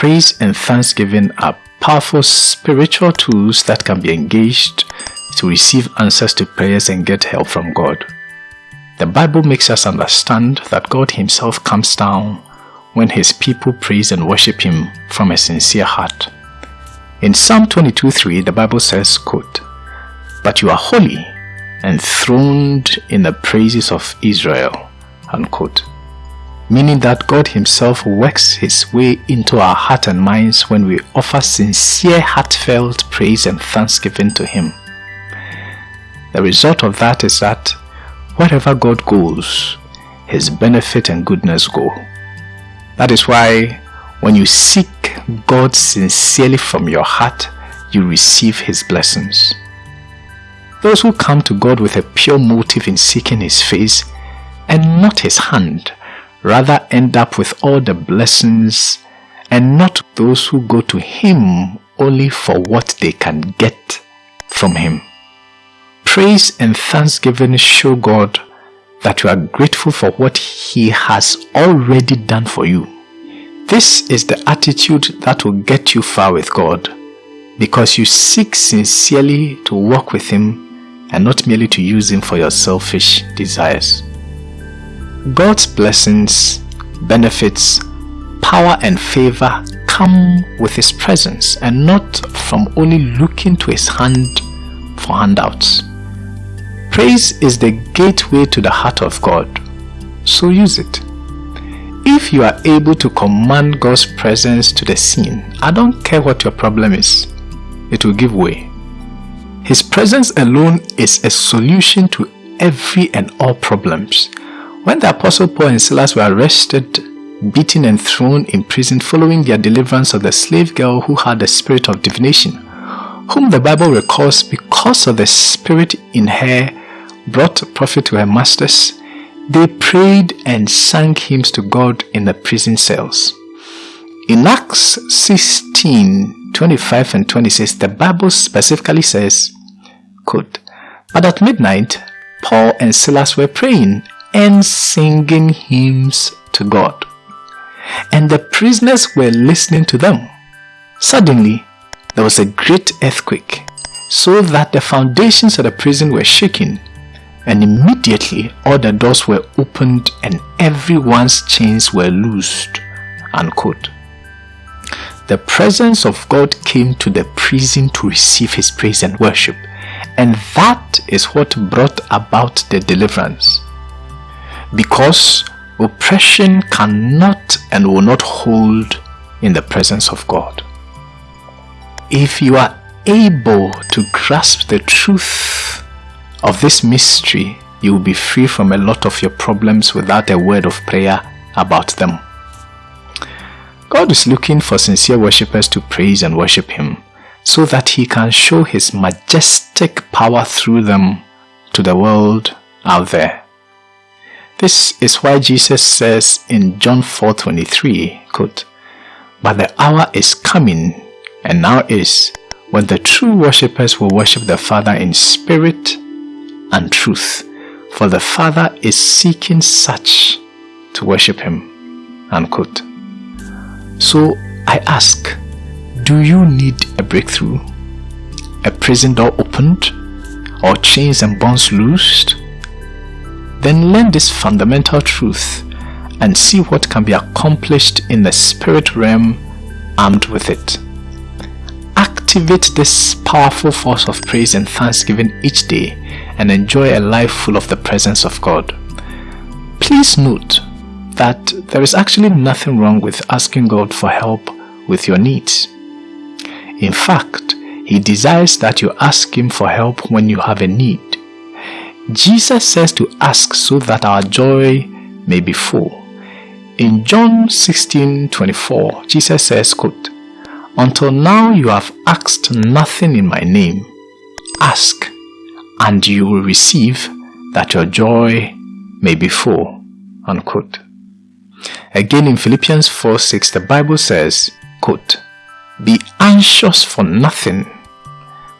Praise and thanksgiving are powerful spiritual tools that can be engaged to receive answers to prayers and get help from God. The Bible makes us understand that God Himself comes down when His people praise and worship Him from a sincere heart. In Psalm 22:3, the Bible says, quote, But you are holy, enthroned in the praises of Israel. Unquote. Meaning that God Himself works His way into our heart and minds when we offer sincere, heartfelt praise and thanksgiving to Him. The result of that is that wherever God goes, His benefit and goodness go. That is why when you seek God sincerely from your heart, you receive His blessings. Those who come to God with a pure motive in seeking His face and not His hand, rather end up with all the blessings and not those who go to Him only for what they can get from Him. Praise and thanksgiving show God that you are grateful for what He has already done for you. This is the attitude that will get you far with God because you seek sincerely to walk with Him and not merely to use Him for your selfish desires. God's blessings, benefits, power and favor come with His presence and not from only looking to His hand for handouts. Praise is the gateway to the heart of God, so use it. If you are able to command God's presence to the scene, I don't care what your problem is, it will give way. His presence alone is a solution to every and all problems. When the Apostle Paul and Silas were arrested, beaten and thrown in prison following their deliverance of the slave girl who had the spirit of divination, whom the Bible recalls because of the spirit in her brought profit to her masters, they prayed and sang hymns to God in the prison cells. In Acts 16 25 and 26, the Bible specifically says, quote, But at midnight, Paul and Silas were praying and singing hymns to God. And the prisoners were listening to them. Suddenly, there was a great earthquake, so that the foundations of the prison were shaking and immediately all the doors were opened and everyone's chains were loosed. Unquote. The presence of God came to the prison to receive his praise and worship, and that is what brought about the deliverance. Because oppression cannot and will not hold in the presence of God. If you are able to grasp the truth of this mystery, you will be free from a lot of your problems without a word of prayer about them. God is looking for sincere worshippers to praise and worship Him so that He can show His majestic power through them to the world out there. This is why Jesus says in John 4:23, quote, "But the hour is coming, and now is, when the true worshippers will worship the Father in spirit and truth, for the Father is seeking such to worship Him. Unquote. So I ask, do you need a breakthrough? A prison door opened? Or chains and bonds loosed? Then learn this fundamental truth and see what can be accomplished in the spirit realm armed with it. Activate this powerful force of praise and thanksgiving each day and enjoy a life full of the presence of God. Please note that there is actually nothing wrong with asking God for help with your needs. In fact, He desires that you ask Him for help when you have a need. Jesus says to ask so that our joy may be full. In John 16 24, Jesus says, quote, Until now you have asked nothing in my name. Ask and you will receive that your joy may be full. Unquote. Again in Philippians 4 6, the Bible says, quote, Be anxious for nothing,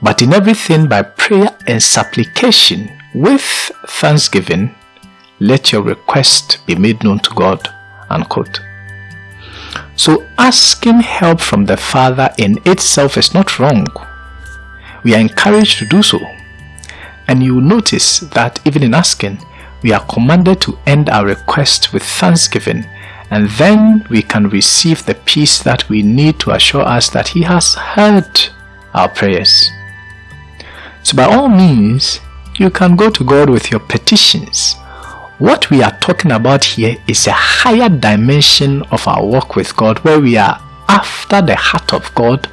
but in everything by prayer and supplication with thanksgiving, let your request be made known to God. Unquote. So asking help from the Father in itself is not wrong. We are encouraged to do so. And you will notice that even in asking, we are commanded to end our request with thanksgiving and then we can receive the peace that we need to assure us that He has heard our prayers. So by all means, you can go to God with your petitions. What we are talking about here is a higher dimension of our walk with God where we are after the heart of God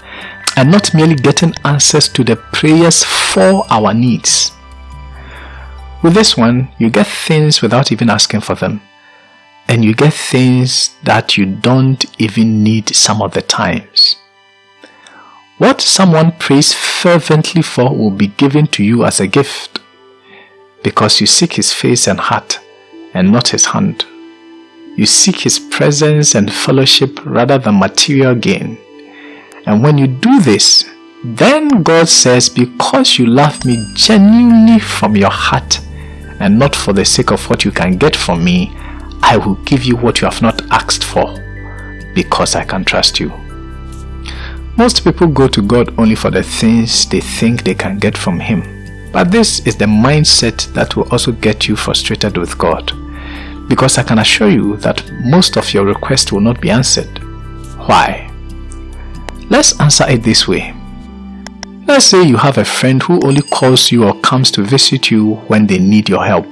and not merely getting answers to the prayers for our needs. With this one, you get things without even asking for them. And you get things that you don't even need some of the times. What someone prays fervently for will be given to you as a gift because you seek his face and heart and not his hand. You seek his presence and fellowship rather than material gain. And when you do this, then God says, Because you love me genuinely from your heart and not for the sake of what you can get from me, I will give you what you have not asked for because I can trust you. Most people go to God only for the things they think they can get from Him. But this is the mindset that will also get you frustrated with God. Because I can assure you that most of your requests will not be answered. Why? Let's answer it this way. Let's say you have a friend who only calls you or comes to visit you when they need your help.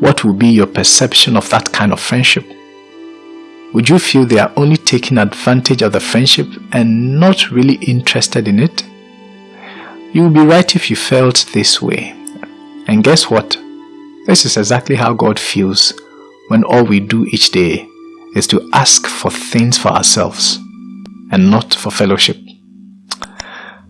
What will be your perception of that kind of friendship? would you feel they are only taking advantage of the friendship and not really interested in it? You would be right if you felt this way. And guess what? This is exactly how God feels when all we do each day is to ask for things for ourselves and not for fellowship.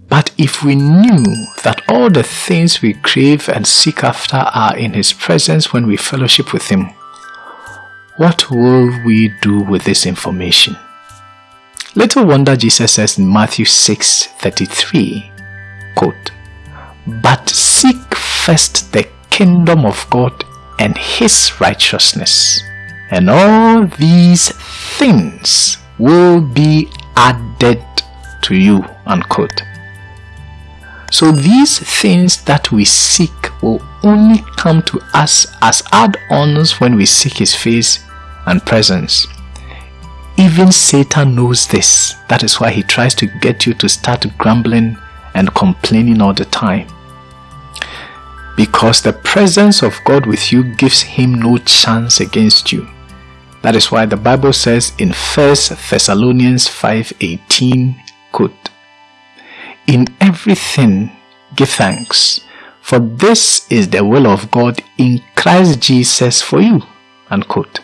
But if we knew that all the things we crave and seek after are in His presence when we fellowship with Him, what will we do with this information? Little wonder Jesus says in Matthew 6 33, quote, But seek first the kingdom of God and his righteousness, and all these things will be added to you. Unquote. So these things that we seek will only come to us as add-ons when we seek his face and presence. Even Satan knows this. That is why he tries to get you to start grumbling and complaining all the time. Because the presence of God with you gives him no chance against you. That is why the Bible says in 1 Thessalonians 5:18, quote, In everything give thanks, for this is the will of God in Christ Jesus for you. Unquote.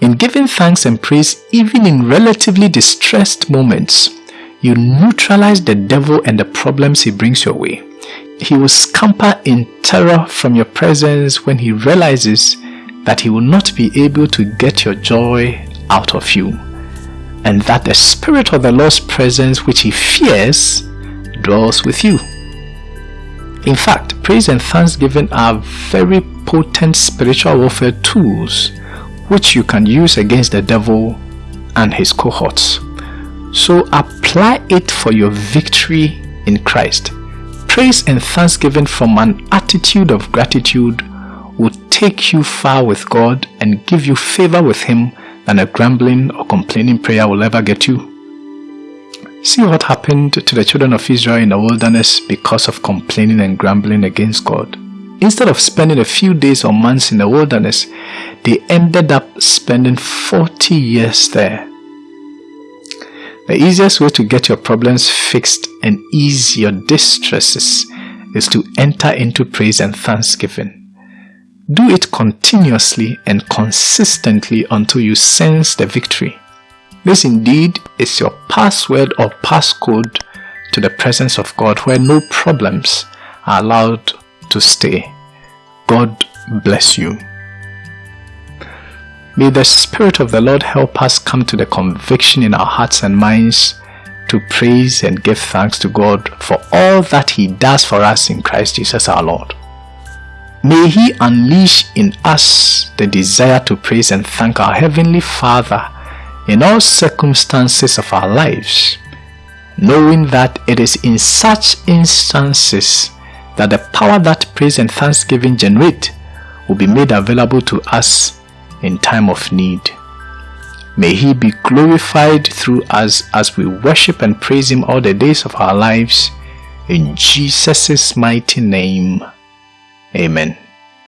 In giving thanks and praise, even in relatively distressed moments, you neutralize the devil and the problems he brings your way. He will scamper in terror from your presence when he realizes that he will not be able to get your joy out of you, and that the spirit of the Lord's presence, which he fears, dwells with you. In fact, praise and thanksgiving are very potent spiritual warfare tools which you can use against the devil and his cohorts. So apply it for your victory in Christ. Praise and thanksgiving from an attitude of gratitude will take you far with God and give you favor with Him than a grumbling or complaining prayer will ever get you. See what happened to the children of Israel in the wilderness because of complaining and grumbling against God. Instead of spending a few days or months in the wilderness, they ended up spending 40 years there. The easiest way to get your problems fixed and ease your distresses is to enter into praise and thanksgiving. Do it continuously and consistently until you sense the victory. This indeed is your password or passcode to the presence of God where no problems are allowed to stay. God bless you. May the Spirit of the Lord help us come to the conviction in our hearts and minds to praise and give thanks to God for all that He does for us in Christ Jesus our Lord. May He unleash in us the desire to praise and thank our Heavenly Father in all circumstances of our lives, knowing that it is in such instances that the power that praise and thanksgiving generate will be made available to us in time of need. May He be glorified through us as we worship and praise Him all the days of our lives. In Jesus' mighty name, Amen.